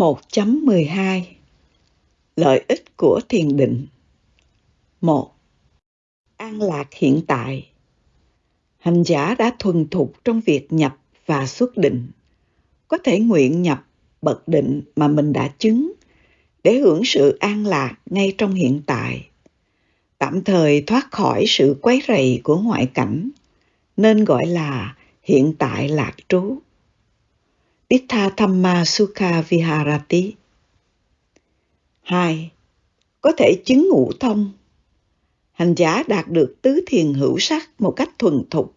1.12 Lợi ích của thiền định. 1. An lạc hiện tại. Hành giả đã thuần thục trong việc nhập và xuất định, có thể nguyện nhập bậc định mà mình đã chứng để hưởng sự an lạc ngay trong hiện tại, tạm thời thoát khỏi sự quấy rầy của ngoại cảnh, nên gọi là hiện tại lạc trú. Ittha Thamma Sukha Viharati 2. Có thể chứng ngũ thông Hành giả đạt được tứ thiền hữu sắc một cách thuần thục,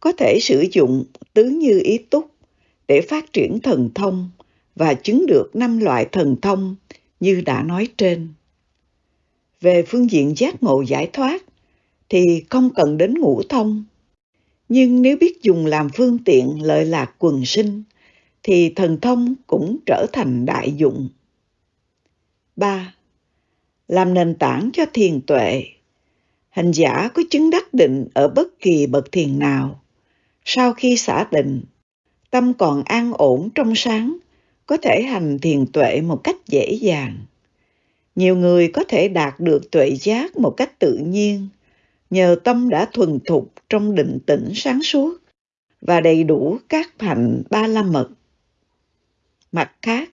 có thể sử dụng tứ như ý túc để phát triển thần thông và chứng được năm loại thần thông như đã nói trên. Về phương diện giác ngộ giải thoát thì không cần đến ngũ thông. Nhưng nếu biết dùng làm phương tiện lợi lạc quần sinh thì thần thông cũng trở thành đại dụng. 3. Làm nền tảng cho thiền tuệ. Hành giả có chứng đắc định ở bất kỳ bậc thiền nào. Sau khi xả định, tâm còn an ổn trong sáng, có thể hành thiền tuệ một cách dễ dàng. Nhiều người có thể đạt được tuệ giác một cách tự nhiên, nhờ tâm đã thuần thục trong định tĩnh sáng suốt và đầy đủ các hạnh ba la mật Mặt khác,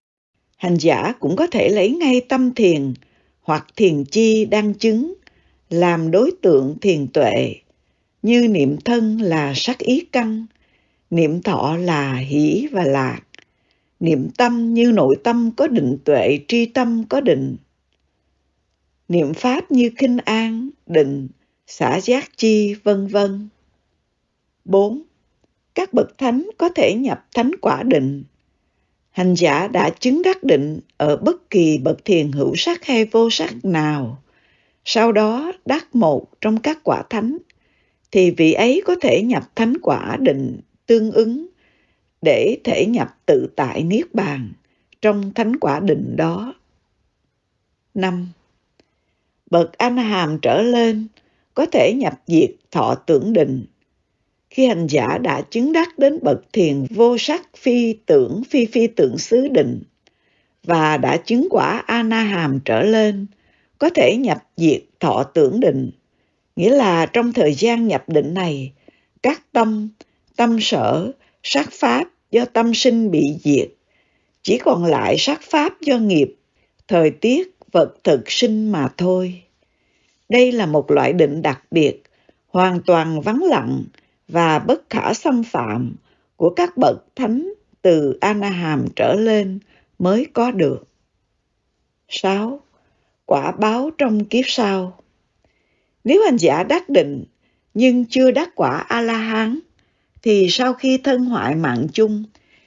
hành giả cũng có thể lấy ngay tâm thiền hoặc thiền chi đang chứng làm đối tượng thiền tuệ, như niệm thân là sắc ý căn, niệm thọ là hỷ và lạc, niệm tâm như nội tâm có định tuệ, tri tâm có định. Niệm pháp như khinh an, định, xả giác chi, vân vân. 4. Các bậc thánh có thể nhập thánh quả định hành giả đã chứng đắc định ở bất kỳ bậc thiền hữu sắc hay vô sắc nào, sau đó đắc một trong các quả thánh, thì vị ấy có thể nhập thánh quả định tương ứng để thể nhập tự tại niết bàn trong thánh quả định đó. 5. Bậc anh hàm trở lên có thể nhập diệt thọ tưởng định khi hành giả đã chứng đắc đến bậc thiền vô sắc phi tưởng phi phi tưởng xứ định và đã chứng quả a na hàm trở lên, có thể nhập diệt thọ tưởng định. Nghĩa là trong thời gian nhập định này, các tâm tâm sở, sắc pháp do tâm sinh bị diệt. Chỉ còn lại sắc pháp do nghiệp, thời tiết, vật thực sinh mà thôi. Đây là một loại định đặc biệt, hoàn toàn vắng lặng và bất khả xâm phạm của các bậc thánh từ Anaham trở lên mới có được. 6. Quả báo trong kiếp sau Nếu hành giả đắc định nhưng chưa đắc quả A-la-hán thì sau khi thân hoại mạng chung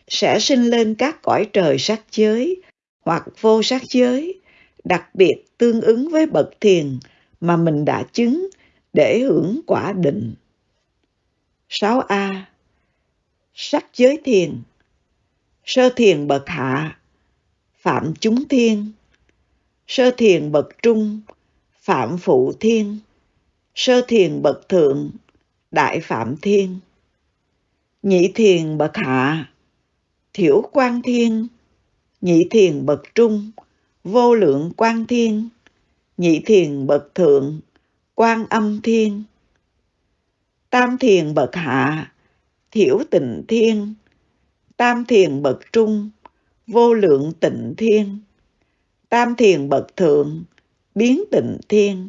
sẽ sinh lên các cõi trời sắc giới hoặc vô sắc giới, đặc biệt tương ứng với bậc thiền mà mình đã chứng để hưởng quả định. 6A. Sắc giới thiền. Sơ thiền bậc hạ. Phạm chúng thiên. Sơ thiền bậc trung. Phạm phụ thiên. Sơ thiền bậc thượng. Đại phạm thiên. Nhị thiền bậc hạ. Thiểu quan thiên. Nhị thiền bậc trung. Vô lượng quan thiên. Nhị thiền bậc thượng. Quan âm thiên tam thiền bậc hạ, thiểu tịnh thiên, tam thiền bậc trung, vô lượng tịnh thiên, tam thiền bậc thượng, biến tịnh thiên.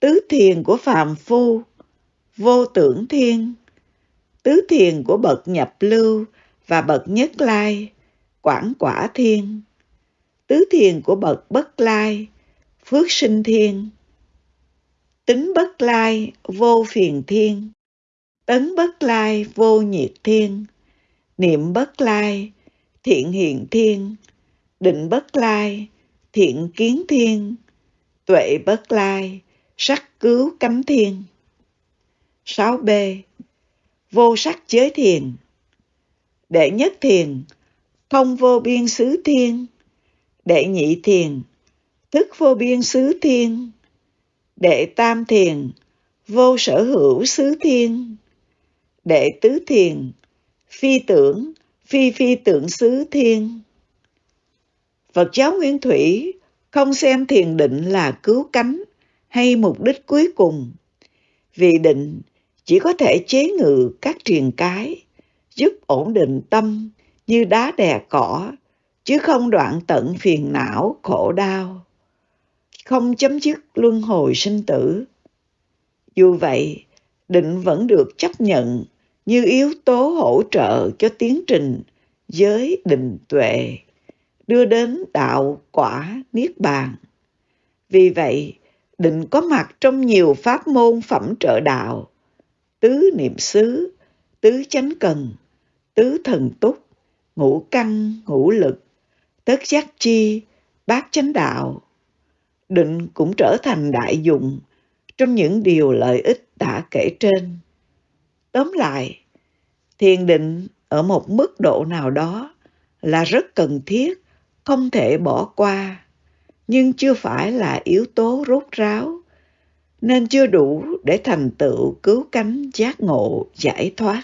Tứ thiền của phàm phu, vô tưởng thiên, tứ thiền của bậc nhập lưu và bậc nhất lai, quảng quả thiên, tứ thiền của bậc bất lai, phước sinh thiên tính bất lai, vô phiền thiên. Tấn bất lai, vô nhiệt thiên. Niệm bất lai, thiện hiện thiên. Định bất lai, thiện kiến thiên. Tuệ bất lai, sắc cứu cấm thiên. 6b vô sắc giới thiền. Đệ nhất thiền không vô biên xứ thiên. Đệ nhị thiền, thức vô biên xứ thiên. Đệ tam thiền, vô sở hữu xứ thiên. Đệ tứ thiền, phi tưởng, phi phi tưởng xứ thiên. Phật giáo Nguyên Thủy không xem thiền định là cứu cánh hay mục đích cuối cùng. Vì định chỉ có thể chế ngự các triền cái, giúp ổn định tâm như đá đè cỏ, chứ không đoạn tận phiền não, khổ đau, không chấm dứt luân hồi sinh tử. Dù vậy, định vẫn được chấp nhận như yếu tố hỗ trợ cho tiến trình giới định tuệ, đưa đến đạo quả niết bàn. Vì vậy, định có mặt trong nhiều pháp môn phẩm trợ đạo, tứ niệm xứ, tứ chánh cần, tứ thần túc, ngũ căn, ngũ lực, tất giác chi, bát chánh đạo. Định cũng trở thành đại dụng trong những điều lợi ích đã kể trên. Tóm lại, thiền định ở một mức độ nào đó là rất cần thiết, không thể bỏ qua, nhưng chưa phải là yếu tố rốt ráo, nên chưa đủ để thành tựu cứu cánh giác ngộ giải thoát.